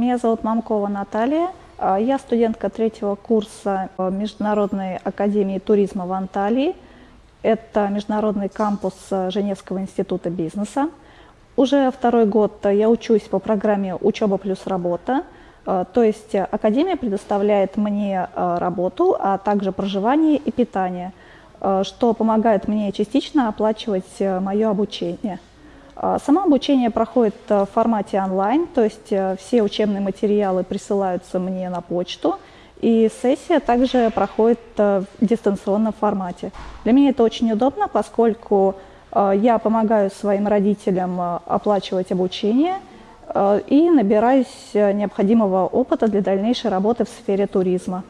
Меня зовут Мамкова Наталья. А, я студентка третьего курса Международной академии туризма в Анталии. Это международный кампус Женевского института бизнеса. Уже второй год я учусь по программе «Учеба плюс работа». То есть академия предоставляет мне работу, а также проживание и питание, что помогает мне частично оплачивать мое обучение. А, само обучение проходит э, в формате онлайн, то есть э, все учебные материалы присылаются мне на почту, и сессия также проходит э, в дистанционном формате. Для меня это очень удобно, поскольку я помогаю своим родителям оплачивать обучение и набираюсь необходимого опыта для дальнейшей работы в сфере туризма.